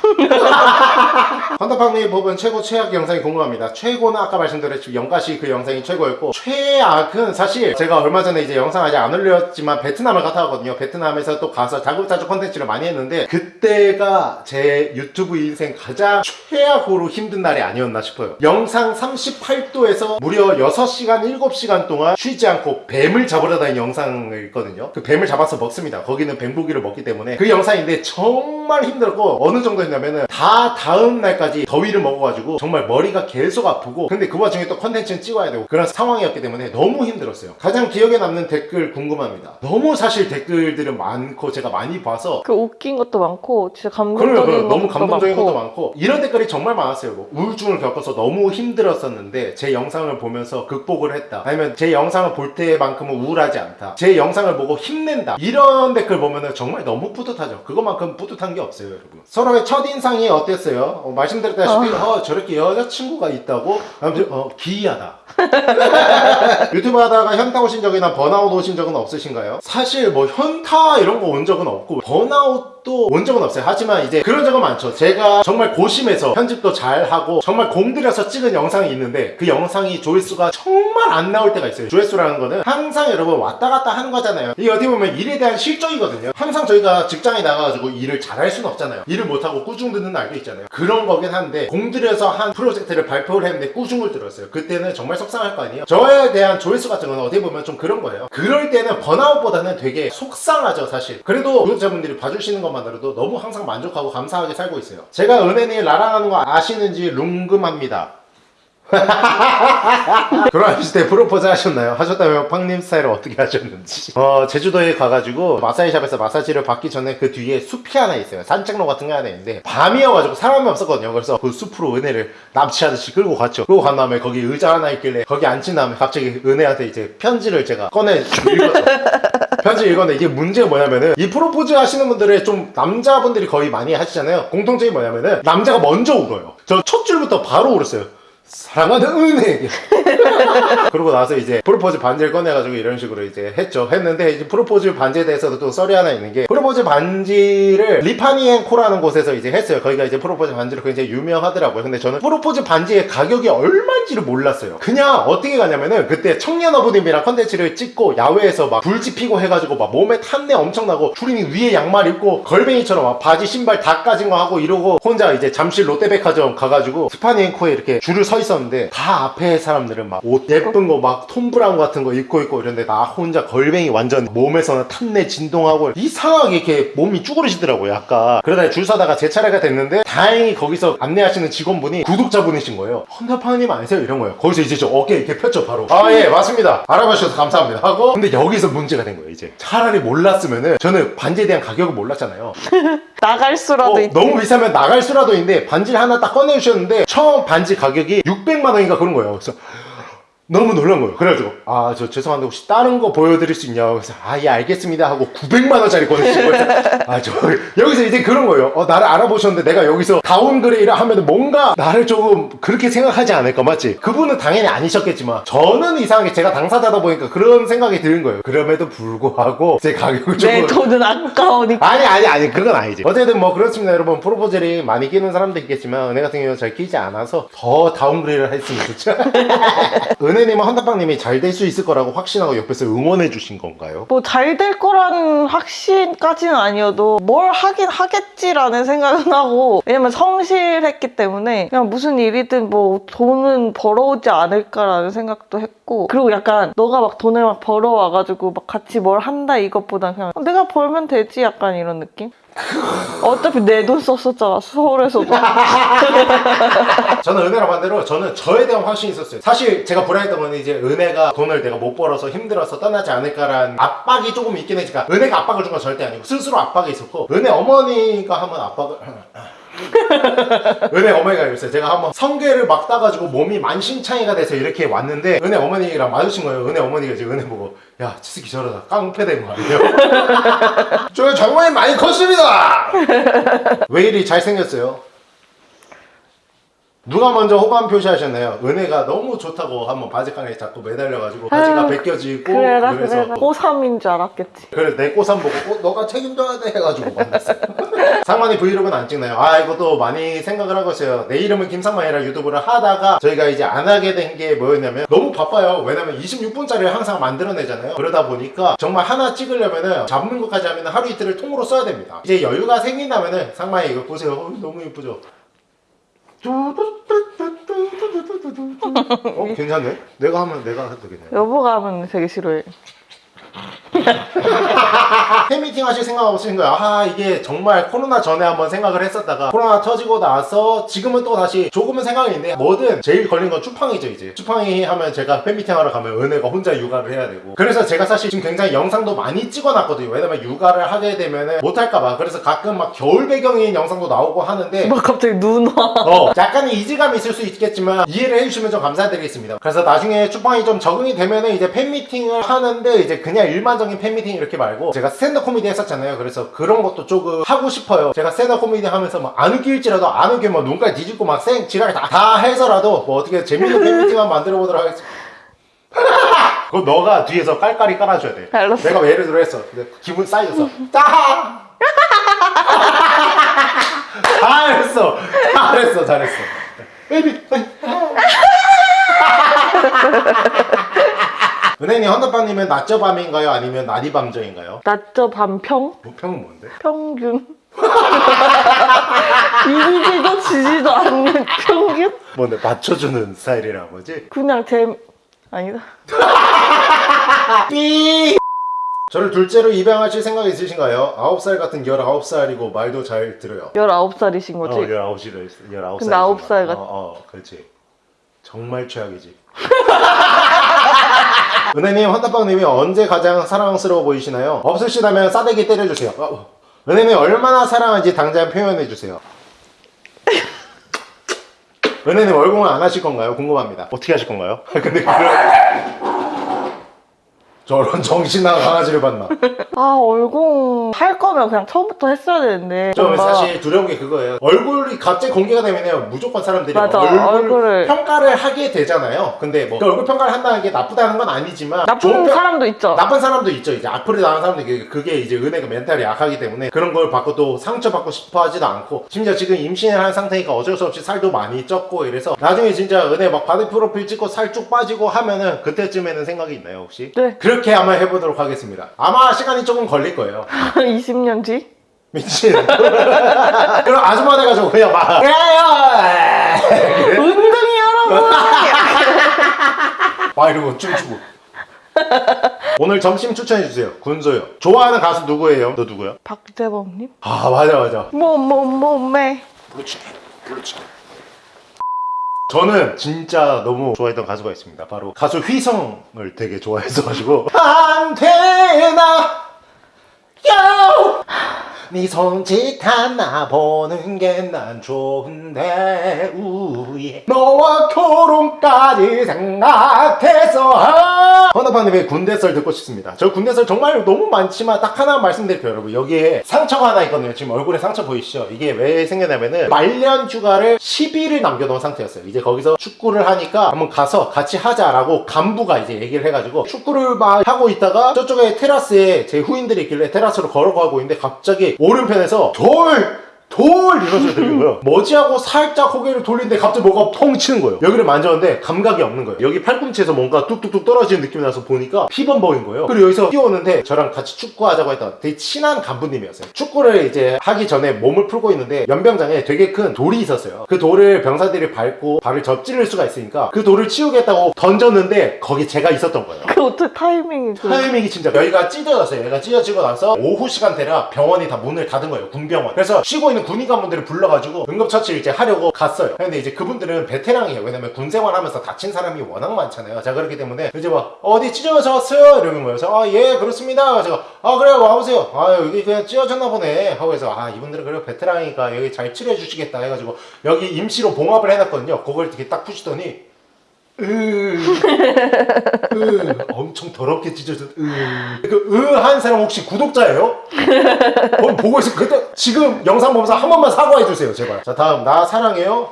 헌터퐝님 뽑은 최고 최악 영상이 궁금합니다. 최고는 아까 말씀드렸지만 연가시 그 영상이 최고였고 최악은 사실 제가 얼마 전에 이제 영상 아직 안 올렸지만 베트남을 갔다 왔거든요. 베트남에서 또 가서 자급자족 컨텐츠를 많이 했는데 그때가 제 유튜브 인생 가장 최악으로 힘든 날이 아니었나 싶어요. 영상 38도에서 무려 6시간 7시간 동안 쉬지 않고 뱀을 잡으러 다니는 영상을 있거든요. 그 뱀을 잡아서 먹습니다. 거기는 뱀고기를 먹기 때문에 그 영상인데 정말 힘들었고 어느 정도 했냐면은 다 다음 날까지 더위를 먹어가지고 정말 머리가 계속 아프고 근데 그 와중에 또 컨텐츠는 찍어야 되고 그런 상황이었기 때문에 너무 힘들었어요. 가장 기억에 남는 댓글 궁금합니다. 너무 사실 댓글들은 많고 제가 많이 봐서 그 웃긴 것도 많고, 진짜 감동적인 그래요. 너무 것도 감동적인 많고. 것도 많고 이런 댓글이 정말 많았어요. 뭐 우울증을 겪어서 너무 힘들었었는데 제 영상을 보면서 극복을 했다. 아니면 제 영상을 볼 때만큼은 우울하지 않다. 제 영상을 보고 힘낸다. 이런 댓글 보면은 정말 너무 뿌듯하죠. 그것만큼 뿌듯한 게 없어요, 여러분. 서로의 첫 인상이 어땠어요? 어, 말씀드렸다시피 어, 저렇게 여자친구가 있다고 아무튼 어, 기이하다. 유튜브 하다가 현타 오신 적이나 번아웃 오신 적은 없으신가요? 사실 뭐 현타 이런 거 온 적은 없고 번아웃 도 온 적은 없어요. 하지만 이제 그런 적은 많죠. 제가 정말 고심해서 편집도 잘 하고 정말 공들여서 찍은 영상이 있는데 그 영상이 조회수가 정말 안 나올 때가 있어요. 조회수라는 거는 항상 여러분 왔다 갔다 하는 거잖아요. 이게 어떻게 보면 일에 대한 실적이거든요. 항상 저희가 직장에 나가가지고 일을 잘할 수는 없잖아요. 일을 못하고 꾸중 듣는 날도 있잖아요. 그런 거긴 한데 공들여서 한 프로젝트를 발표를 했는데 꾸중을 들었어요. 그때는 정말 속상할 거 아니에요. 저에 대한 조회수 같은 거는 어떻게 보면 좀 그런 거예요. 그럴 때는 번아웃보다는 되게 속상하죠, 사실. 그래도 구독자분들이 봐주시는 것만 으로도 너무 항상 만족하고 감사하게 살고 있어요. 제가 은혜님 라랑하는 거 아시는지 룽금합니다. 결혼하실 때 프로포즈 하셨나요? 하셨다면 팡님 스타일을 어떻게 하셨는지 어 제주도에 가가지고 마사지샵에서 마사지를 받기 전에 그 뒤에 숲이 하나 있어요 산책로 같은 게 하나 있는데 밤이어가지고 사람이 없었거든요 그래서 그 숲으로 은혜를 납치하듯이 끌고 갔죠 끌고 간 다음에 거기 의자 하나 있길래 거기 앉힌 다음에 갑자기 은혜한테 이제 편지를 제가 꺼내 읽었죠 편지 읽었는데 이게 문제가 뭐냐면은 이 프로포즈 하시는 분들의 좀 남자분들이 거의 많이 하시잖아요. 공통점이 뭐냐면은 남자가 먼저 울어요. 저 첫 줄부터 바로 울었어요 사랑하는 은혜 그러고 나서 이제 프로포즈 반지를 꺼내가지고 이런 식으로 이제 했죠. 했는데 이제 프로포즈 반지에 대해서도 또 썰이 하나 있는 게 프로포즈 반지를 티파니앤코라는 곳에서 이제 했어요. 거기가 이제 프로포즈 반지로 굉장히 유명하더라고요. 근데 저는 프로포즈 반지의 가격이 얼마인지를 몰랐어요. 그냥 어떻게 가냐면은 그때 청년 어부님이랑 컨텐츠를 찍고 야외에서 막 불 지피고 해가지고 막 몸에 탄내 엄청나고 추리닝 위에 양말 입고 걸뱅이처럼 막 바지 신발 다 까진 거 하고 이러고 혼자 이제 잠실 롯데백화점 가가지고 스파니앤코에 이렇게 줄을 서서 있었는데 다 앞에 사람들은 막 옷 예쁜 거 막 톰브라운 같은 거 입고 있고 이런데 나 혼자 걸뱅이 완전 몸에서는 탄내 진동하고 이상하게 이렇게 몸이 쭈그러지더라고요 약간. 그러다 줄 서다가 제 차례가 됐는데 다행히 거기서 안내하시는 직원분이 구독자분이신 거예요. 헌터팡님 아니세요? 이런 거예요. 거기서 이제 저 어깨 이렇게 폈죠 바로. 아 예 맞습니다. 알아봐 주셔서 감사합니다. 하고. 근데 여기서 문제가 된 거예요 이제. 차라리 몰랐으면은 저는 반지에 대한 가격을 몰랐잖아요. 나갈 수라도 어, 있지. 너무 비싸면 나갈 수라도 있는데 반지를 하나 딱 꺼내주셨는데 처음 반지 가격이 600만 원인가 그런 거예요. 그래서 너무 놀란 거예요. 그래가지고 아 저 죄송한데 혹시 다른 거 보여드릴 수 있냐고 그래서 아 예 알겠습니다 하고 900만 원짜리 꺼내신 거예요 아 저 여기서 이제 그런 거예요. 어 나를 알아보셨는데 내가 여기서 downgrade를 하면 뭔가 나를 조금 그렇게 생각하지 않을까 맞지? 그분은 당연히 아니셨겠지만 저는 이상하게 제가 당사자다 보니까 그런 생각이 드는 거예요. 그럼에도 불구하고 제 가격을 조금 내 돈은 아까우니까. 아니 아니 아니 그건 아니지. 어쨌든 뭐 그렇습니다 여러분. 프로포즈를 많이 끼는 사람도 있겠지만 은혜 같은 경우는 잘 끼지 않아서 더 downgrade를 했으면 좋죠 은혜님은 헌다빵님이 잘 될 수 있을 거라고 확신하고 옆에서 응원해 주신 건가요? 뭐 잘 될 거라는 확신까지는 아니어도 뭘 하긴 하겠지라는 생각은 하고 왜냐면 성실했기 때문에 그냥 무슨 일이든 뭐 돈은 벌어오지 않을까라는 생각도 했고 그리고 약간 너가 막 돈을 막 벌어와가지고 막 같이 뭘 한다 이것보다 그냥 내가 벌면 되지 약간 이런 느낌? 어차피 내 돈 썼었잖아 서울에서도. 저는 은혜랑 반대로 저는 저에 대한 확신이 있었어요. 사실 제가 불안했던 건 이제 은혜가 돈을 내가 못 벌어서 힘들어서 떠나지 않을까라는 압박이 조금 있긴 했지만 은혜가 압박을 준 건 절대 아니고 스스로 압박이 있었고 은혜 어머니가 한번 압박을 은혜 어머니가 있어요 제가 한번 성게를 막 따가지고 몸이 만신창이가 돼서 이렇게 왔는데 은혜 어머니랑 마주친 거예요 은혜 어머니가 이제 은혜 보고 야 치스키 저러다 깡패된 거 아니에요? 저 정말 많이 컸습니다 왜 이리 잘생겼어요? 누가 먼저 호감 표시하셨나요? 은혜가 너무 좋다고 한번 바지깡에 자꾸 매달려가지고 바지가 벗겨지고 그래라 그래서 그래라. 고3인 줄 알았겠지. 그래 내 꼬삼 보고 어, 너가 책임져야 돼. 해가지고 만났어요. 상만이 브이로그는 안 찍나요? 아 이것도 많이 생각을 하고 있어요. 내 이름은 김상만이라 유튜브를 하다가 저희가 이제 안 하게 된 게 뭐였냐면 너무 바빠요. 왜냐면 26분짜리를 항상 만들어내잖아요. 그러다 보니까 정말 하나 찍으려면은 잡는 것까지 하면 하루 이틀을 통으로 써야 됩니다. 이제 여유가 생긴다면은 상만이 이거 보세요. 어, 너무 예쁘죠? 어 괜찮네 내가 하면 내가 해도 되겠네 여보가 하면 되게 싫어해 팬미팅 하실 생각 없으신 거예요? 아 이게 정말 코로나 전에 한번 생각을 했었다가 코로나 터지고 나서 지금은 또 다시 조금은 생각이 있는데 뭐든 제일 걸린 건 추팡이죠 이제 추팡이 하면 제가 팬미팅 하러 가면은혜가 혼자 육아를 해야 되고 그래서 제가 사실 지금 굉장히 영상도 많이 찍어놨거든요 왜냐면 육아를 하게 되면은 못할까봐 그래서 가끔 막 겨울 배경인 영상도 나오고 하는데 막 갑자기 눈 와. 어, 약간의 이질감이 있을 수 있겠지만 이해를 해주시면 좀 감사드리겠습니다. 그래서 나중에 추팡이 좀 적응이 되면 은 이제 팬미팅을 하는데 이제 그냥 일반적인 팬미팅 이렇게 말고 제가 스탠드 코미디 했었잖아요. 그래서 그런 것도 조금 하고 싶어요. 제가 스탠드 코미디 하면서 막 안 웃길지라도 안 웃기면 뭐 눈까지 뒤집고 막 생, 지랄 다, 다 해서라도 뭐 어떻게 재밌는 팬미팅 한번 만들어 보도록 하겠습니다. 그거 너가 뒤에서 깔깔이 깔아줘야 돼. 알았어. 내가 뭐 예를 들어 했어. 근데 갑분싸여서. 따! 잘했어. 잘했어. 잘했어. baby. 은혜님 헌터팡님은 낮저 밤이인가요? 아니면 낮이 밤저인가요? 낮저 밤평? 뭐 평은 뭔데? 평균 이기지도 지지도 않는 평균? 뭔데 맞춰주는 스타일이란 거지? 그냥 제 아니다 삐! 저를 둘째로 입양하실 생각 있으신가요? 9살 같은 19살이고 말도 잘 들어요 19살이신 거지? 어, 19시로 19살. 근데 아홉 살 같- 어, 어, 그렇지. 정말 최악이지. 은혜님, 헌다빵님이 언제 가장 사랑스러워 보이시나요? 없으시다면 싸대기 때려주세요. 어, 어. 은혜님 얼마나 사랑한지 당장 표현해주세요. 은혜님 얼공을 안 하실 건가요? 궁금합니다. 어떻게 하실 건가요? 근데 그런... 저런 정신나간 강아지를 봤나? 아 얼공 할 거면 그냥 처음부터 했어야 되는데 저 뭔가 사실 두려운 게 그거예요. 얼굴이 갑자기 공개가 되면 무조건 사람들이 맞아, 얼굴 얼굴 을- 평가를 하게 되잖아요. 근데 뭐그 얼굴 평가를 한다는 게 나쁘다는 건 아니지만 나쁜 사람도 있죠 나쁜 사람도 있죠. 이제 악플이 나는 있고 그게 이제 은혜가 멘탈이 약하기 때문에 그런 걸 받고 또 상처받고 싶어 하지도 않고 심지어 지금 임신을 한 상태니까 어쩔 수 없이 살도 많이 쪘고 이래서 나중에 진짜 은혜 막 바디 프로필 찍고 살 쭉 빠지고 하면은 그때쯤에는 생각이 있나요 혹시? 네 그렇게 한번 해보도록 하겠습니다. 아마 시간이 조금 걸릴 거예요. 20년 뒤? 미친. 그럼 아줌마 돼가지고 그냥 막. 은근히 여러분 아 이러고 춤추고 오늘 점심 추천해주세요 군소요 좋아하는 가수 누구예요? 너 누구야? 박재범님? 아 맞아 맞아 몸몸몸매 그렇지 그렇지 저는 진짜 너무 좋아했던 가수가 있습니다. 바로 가수 휘성을 되게 좋아했어가지고. 안 되나? 요! 네 손짓 하나 보는 게 난 좋은데 우예 너와 결혼까지 생각해서. 아! 헌터파님의 군대썰 듣고 싶습니다. 저 군대썰 정말 너무 많지만 딱 하나 말씀드릴게요 여러분. 여기에 상처가 하나 있거든요. 지금 얼굴에 상처 보이시죠? 이게 왜 생겼냐면은 말년 휴가를 10일을 남겨놓은 상태였어요. 이제 거기서 축구를 하니까 한번 가서 같이 하자라고 간부가 이제 얘기를 해가지고 축구를 막 하고 있다가 저쪽에 테라스에 제 후임들이 있길래 테라스로 걸어가고 있는데 갑자기 오른편에서 돌! 돌! 들리는 거예요. 뭐지하고 살짝 고개를 돌리는데 갑자기 뭐가 펑 치는 거예요. 여기를 만졌는데 감각이 없는 거예요. 여기 팔꿈치에서 뭔가 뚝뚝뚝 떨어지는 느낌이 나서 보니까 피범벅인 거예요. 그리고 여기서 뛰어오는데 저랑 같이 축구하자고 했던 되게 친한 간부님이었어요. 축구를 이제 하기 전에 몸을 풀고 있는데 연병장에 되게 큰 돌이 있었어요. 그 돌을 병사들이 밟고 발을 접지를 수가 있으니까 그 돌을 치우겠다고 던졌는데 거기 제가 있었던 거예요. 그 어떻게 타이밍이 그 타이밍이 진짜 여기가 찢어졌어요. 얘가 찢어지고 나서 오후 시간대라 병원이 다 문을 닫은 거예요. 군병원. 그래서 쉬고 있는 군의관분들을 불러가지고 응급처치를 이제 하려고 갔어요. 근데 이제 그분들은 베테랑이에요. 왜냐면 군 생활 하면서 다친 사람이 워낙 많잖아요. 자 그렇기 때문에 이제 막 어디 찢어져 왔어요? 이러는 거예요. 그래서 아 예 그렇습니다. 제가 아 그래요 와보세요. 아 여기 그냥 찢어졌나 보네. 하고 해서 아 이분들은 그래도 베테랑이니까 여기 잘 치료해 주시겠다 해가지고 여기 임시로 봉합을 해놨거든요. 그걸 이렇게 딱 푸시더니 으, 으, 엄청 더럽게 찢어져. 으. 그으한 사람 혹시 구독자예요? 어, 보고 있어. 그때 지금 영상 보면서 한 번만 사과해 주세요, 제발. 자 다음 나 사랑해요.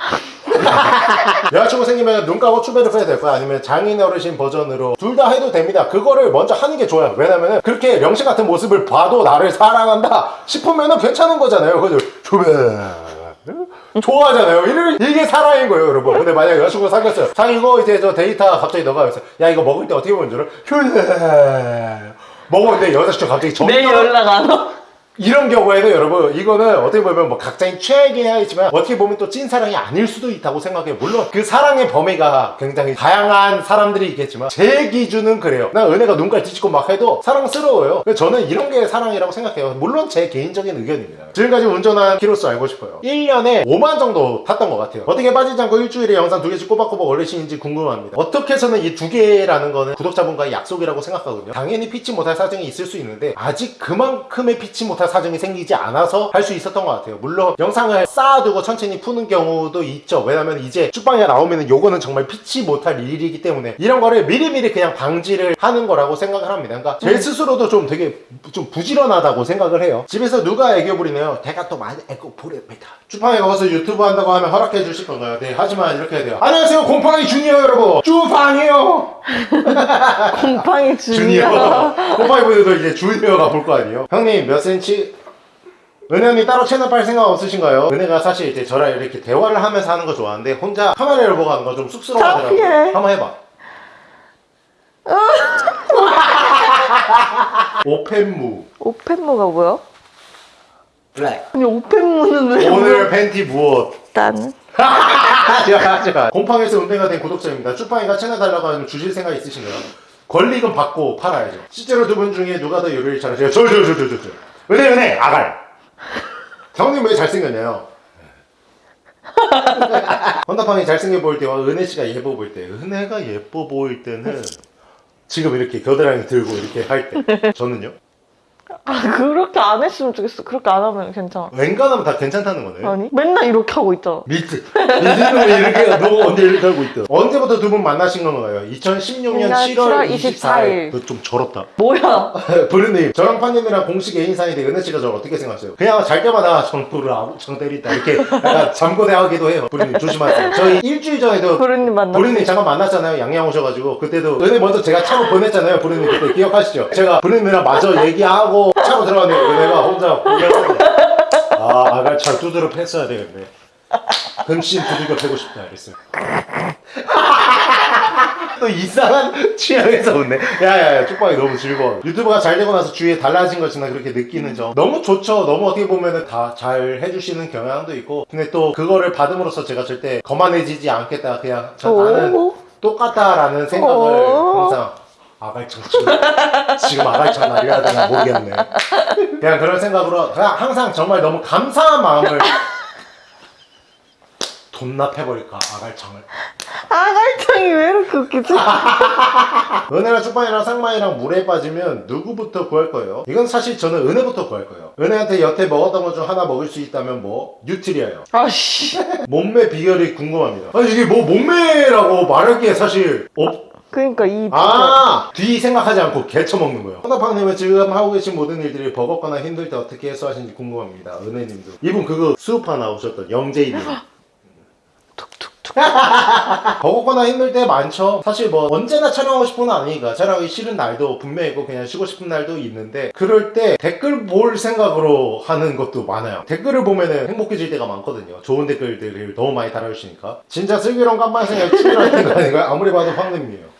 여자친구 생기면 눈 감고 추배를 해야 될 거야 아니면 장인 어르신 버전으로 둘 다 해도 됩니다 그거를 먼저 하는 게 좋아요 왜냐면은 그렇게 명시 같은 모습을 봐도 나를 사랑한다 싶으면은 괜찮은 거잖아요 그죠 추배 좋아하잖아요. 이게 사랑인 거예요 여러분. 근데 만약에 여자친구 사귀었어요. 사귀고 이제 저 데이트 갑자기 너가 그래서 야 이거 먹을 때 어떻게 먹는 줄 알아? 휴 먹었는데 여자친구 갑자기 정이 내일 떨어- 연락 안 와? 이런 경우에는 여러분 이거는 어떻게 보면 뭐 각자의 취향이긴 하지만 어떻게 보면 또 찐사랑이 아닐 수도 있다고 생각해요. 물론 그 사랑의 범위가 굉장히 다양한 사람들이 있겠지만 제 기준은 그래요. 난 은혜가 눈깔 뒤집고 막 해도 사랑스러워요. 저는 이런 게 사랑이라고 생각해요. 물론 제 개인적인 의견입니다. 지금까지 운전한 키로수 알고 싶어요. 1년에 5만 정도 탔던 것 같아요. 어떻게 빠지지 않고 일주일에 영상 두 개씩 꼬박꼬박 올리시는지 궁금합니다. 어떻게 해서든 이 두 개라는 거는 구독자분과의 약속이라고 생각하거든요. 당연히 피치 못할 사정이 있을 수 있는데 아직 그만큼의 피치 못할 사정이 생기지 않아서 할 수 있었던 것 같아요. 물론 영상을 쌓아두고 천천히 푸는 경우도 있죠. 왜냐면 이제 쭈팡이 나오면 요거는 정말 피치 못할 일이기 때문에 이런 거를 미리미리 그냥 방지를 하는 거라고 생각을 합니다. 그러니까 제 스스로도 좀 되게 좀 부지런하다고 생각을 해요. 집에서 누가 애교 부리네요 제가 또 많이 애교 부립니다. 쭈팡이 커서 유튜브 한다고 하면 허락해 주실 건가요? 네 하지만 이렇게 해야 돼요 안녕하세요. 곰팡이 주니어 여러분 쭈팡이요. 곰팡이 주니어. 주니어. 곰팡이 분들도 이제 주니어가 볼 거 아니에요. 형님 몇 센치 은혜 언니 따로 채널 빨 생각 없으신가요? 은혜가 사실 이제 저랑 이렇게 대화를 하면서 하는 거 좋아하는데 혼자 카메라를 보고 하는 거 좀 쑥스러워하더라고요. 창피해. 한번 해봐. 오펜무. 오펜무가 뭐야? 블랙. 아니 오펜무는 왜 오늘 팬티 무엇? 일단 하지마 하지마 곰팡이에서 은혜가 된 구독자입니다. 쭈팡이가 채널 달라고 하면 주실 생각 있으신가요? 권리금 받고 팔아야죠. 실제로 두 분 중에 누가 더 요리를 잘하세요? 저 저 저 저 저저 은혜 은혜 아갈 형님 왜 잘생겼냐요? 헌다팡이 잘생겨 보일 때와 은혜 씨가 예뻐 보일 때 은혜가 예뻐 보일 때는 지금 이렇게 겨드랑이 들고 이렇게 할 때 저는요? 아 그렇게 안 했으면 좋겠어. 그렇게 안 하면 괜찮아. 웬간하면 다 괜찮다는 거네. 아니 맨날 이렇게 하고 있잖아. 미트. 미트는 왜 이렇게 너 언제 이렇게 하고 있다 언제부터 두 분 만나신 건가요? 2016년 7월 7월 24일. 24일. 그거 좀 저렇다. 뭐야? 브루님 저랑 판님이랑 공식 애인 사이인데 은혜씨가 저를 어떻게 생각하세요? 그냥 잘 때마다 정부를 아무창 때린다 이렇게 약간 잠고대하기도 해요. 브루님 조심하세요. 저희 일주일 전에도 부르님 만났어 브루님 잠깐 만났잖아요. 양양 오셔가지고. 그때도 은혜 먼저 제가 차로 보냈잖아요. 브루님 그때 기억하시죠? 제가 브루님이랑 마저 얘기하고 차로 들어갔는데 은혜가 혼자 구경하고 아 아가차 두드러 팼어야 되겠네 금신 두들겨 패고 싶다 이랬어요 또 이상한 취향에서 웃네. 야야야 쪽방이 너무 즐거워. 유튜브가 잘 되고 나서 주위에 달라진 것이나 그렇게 느끼는 점 너무 좋죠. 너무 어떻게 보면은 다 잘 해주시는 경향도 있고 근데 또 그거를 받음으로써 제가 절대 거만해지지 않겠다. 그냥 저 나는 오. 똑같다라는 생각을 오. 항상 아갈창 지금, 지금 아갈창 날려야 되나 모르겠네. 그냥 그런 생각으로 그냥 항상 정말 너무 감사한 마음을 돈납해버릴까 아갈창을. 아갈창이 왜 이렇게 웃기지? 은혜랑 쪽방이랑 상만이랑 물에 빠지면 누구부터 구할 거예요? 이건 사실 저는 은혜부터 구할 거예요. 은혜한테 여태 먹었던 것 중 하나 먹을 수 있다면 뭐? 뉴트리아요. 아씨. 몸매 비결이 궁금합니다. 아니 이게 뭐 몸매라고 말할 게 사실 없. 그러니까 이 아! 뒤 생각하지 않고 개쳐 먹는 거예요. 허나팡님은 지금 하고 계신 모든 일들이 버겁거나 힘들 때 어떻게 해소하시는지 궁금합니다. 은혜님도. 이분 그거 수우파 나오셨던 영재이님. 툭툭툭. 버겁거나 힘들 때 많죠. 사실 뭐 언제나 촬영하고 싶은 건 아니니까 촬영하기 싫은 날도 분명히 있고 그냥 쉬고 싶은 날도 있는데 그럴 때 댓글 볼 생각으로 하는 것도 많아요. 댓글을 보면은 행복해질 때가 많거든요. 좋은 댓글들을 너무 많이 달아주시니까 진짜 슬기로운 깜빡 생각 치밀하는 거 아닌가요? 아무리 봐도 황금이에요.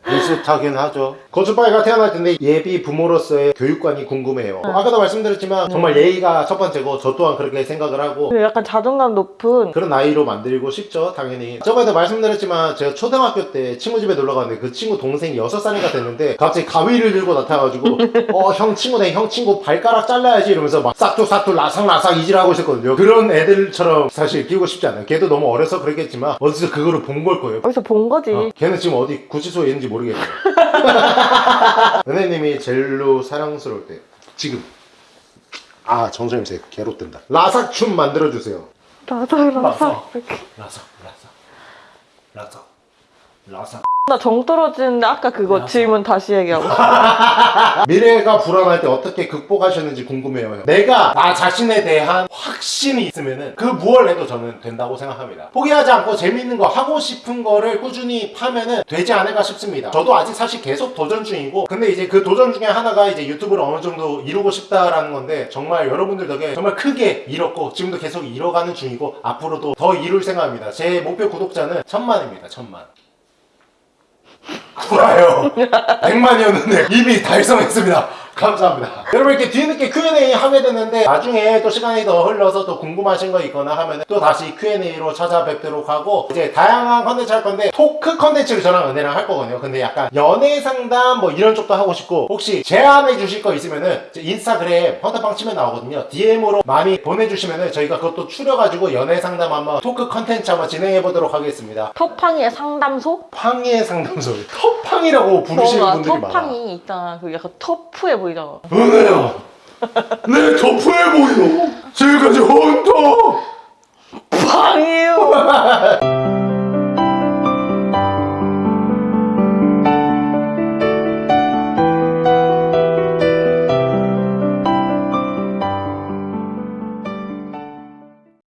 비슷하긴 하죠. 거주빠이가 태어날 텐데 예비 부모로서의 교육관이 궁금해요. 아까도 말씀드렸지만 정말 예의가 첫 번째고 저 또한 그렇게 생각을 하고 근데 약간 자존감 높은 그런 아이로 만들고 싶죠 당연히 저번에도 말씀드렸지만 제가 초등학교 때 친구 집에 놀러 갔는데 그 친구 동생이 6살인가 됐는데 갑자기 가위를 들고 나타나가지고 어 형 친구네 형 친구 발가락 잘라야지 이러면서 막 싹둑싹둑 라삭라삭 이질하고 있었거든요 그런 애들처럼 사실 키우고 싶지 않아요 걔도 너무 어려서 그랬겠지만 어디서 그거를 본 걸 거예요 어디서 본 거지. 어, 걔는 지금 어디 구치소에 있는지 모르겠어요 은혜님이 제일로 사랑스러울 때 지금. 아 정선임새 개로 뜬다. 라삭춤 만들어주세요. 라삭. 라삭. 라삭. 라삭 라삭. 라삭 나 정 떨어지는데 아까 그거 라삭. 질문 다시 얘기하고. 미래가 불안할 때 어떻게 극복하셨는지 궁금해요 내가 나 자신에 대한 확신이 있으면은 그 무얼 해도 저는 된다고 생각합니다 포기하지 않고 재밌는 거 하고 싶은 거를 꾸준히 파면은 되지 않을까 싶습니다 저도 아직 사실 계속 도전 중이고 근데 이제 그 도전 중에 하나가 이제 유튜브를 어느 정도 이루고 싶다라는 건데 정말 여러분들 덕에 정말 크게 이뤘고 지금도 계속 이뤄가는 중이고 앞으로도 더 이룰 생각입니다 제 목표 구독자는 천만입니다 천만 좋아요. 100만이었는데 이미 달성했습니다 감사합니다. 여러분 이렇게 뒤늦게 Q&A 하게 됐는데 나중에 또 시간이 더 흘러서 또 궁금하신 거 있거나 하면 또 다시 Q&A로 찾아뵙도록 하고 이제 다양한 컨텐츠 할 건데 토크 컨텐츠를 저랑 은혜랑 할 거거든요. 근데 약간 연애 상담 뭐 이런 쪽도 하고 싶고 혹시 제안해 주실 거 있으면은 제 인스타그램 헌터팡 치면 나오거든요. DM으로 많이 보내주시면은 저희가 그것도 추려가지고 연애 상담 한번 토크 컨텐츠 한번 진행해 보도록 하겠습니다. 터팡이의 상담소? 팡이의 상담소 터팡이라고 부르시는 분들이 많아. 터팡이 있잖아. 그 약간 터프해 보이 잖아. 은혜야 내 터프해 보여 지금까지 헌터 팡이요.